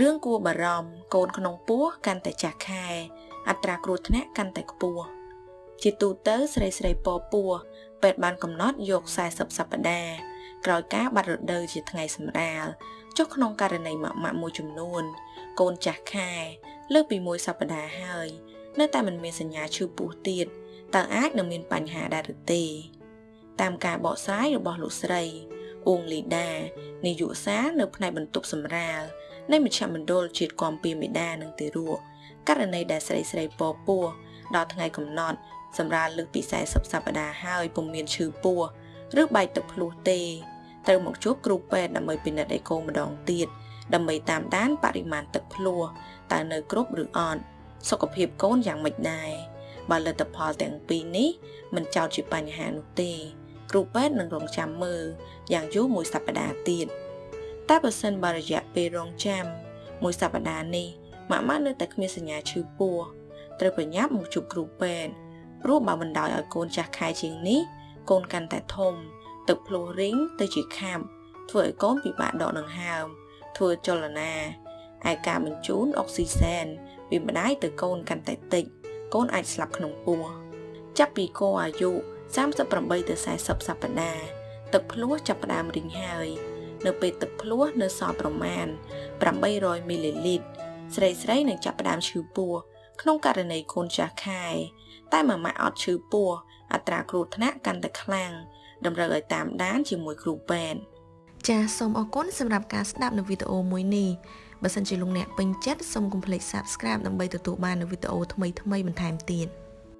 រឿងគួរបារម្ភកូនក្នុងពោះកាន់តែចាស់ខែ អត្រាគ្រោះថ្នាក់កាន់តែខ្ពស់ជាទូទៅស្រីស្រីពពោះពេទ្យបានកំណត់យក40សប្តាហ៍ក្រោយការបាត់រដូវជាថ្ងៃសម្រាលចុះក្នុងករណីម៉ាក់ម៉ាក់មួយចំនួន កូនចាស់ខែ លើកពីមួយសប្តាហ៍ហើយ នៅតែមិនមានសញ្ញាឈឺពោះទៀតតើអាចនឹងមានបញ្ហាដែរឬទេតាមការបកស្រាយរបស់លោកស្រីអ៊ូងលីដានាយកសារនៅផ្នែកបន្ទប់សម្រាល នៃមជ្ឈមណ្ឌលជាតិគាំពៀមេដានិងទារកករណីដែលស្រីស្រីពពោះដល់ថ្ងៃកំណត់ សម្រាប់លើកពី40សប្តាហ៍ហើយពុំមានឈឺពោះឬបែកទឹកភ្លោះទេត្រូវមកជួបគ្រូពេទ្យដើម្បីពិនិត្យអេកូម្ដងទៀតដើម្បីតាមដានបរិមាណទឹកភ្លោះតើនៅគ្រប់ឬអត់សុខភាពកូនយ៉ាងម៉េចដែរបើលទ្ធផលទាំងពីរនេះមិនចោទជាបញ្ហានោះទេ គ្រូពេទ្យនឹងរងចាំមើលយ៉ាងយូរមួយសប្តាហ៍ទៀត តែបើសិនបើរយៈពេលរងចាំមួយសប្តាហ៍នេះម៉ាក់ម៉ាក់នៅតែគ្មានសញ្ញាឈឺពោះត្រូវប្រញាប់មកជួបគ្រូពេទ្យព្រោះបើបណ្ដោយឲ្យកូនចាស់ខែជាងនេះកូនកាន់តែធំ ទឹកភ្លោះរីងទៅជាខាប់ធ្វើឲ្យកូនពិបាកដកដង្ហើមធ្វើចលនាឯការបញ្ជូនអុកស៊ីសែនពីម្ដាយទៅកូនកាន់តែតិចកូនអាចស្លាប់ក្នុងពោះចាប់ពីកូនអាយុ38ទៅ40សប្តាហ៍ទឹកភ្លោះចាប់ផ្ដើមរីងហើយ នៅពេលទឹកភ្លោះនៅសល់ប្រមាណ800មីលីលីត្រស្រីស្រីនឹងចាប់ផ្ដើមឈឺពោះក្នុងករណីកូនចាស់ខែតែម៉ាម៉ាក់អត់ឈឺពោះអត្រាគ្រោះថ្នាក់កាន់តែខ្លាំងតម្រូវឲ្យតាមដានជាមួយគ្រូពេទ្យចាសសូមអរគុណសម្រាប់ការស្ដាប់នៅវីដេអូមួយនេះបើសិនជាលោកអ្នកពេញចិត្តសូមកុំភ្លេច Subscribe ដើម្បីទទួលបាននូវវីដេអូថ្មីៗបន្ថែមទៀត។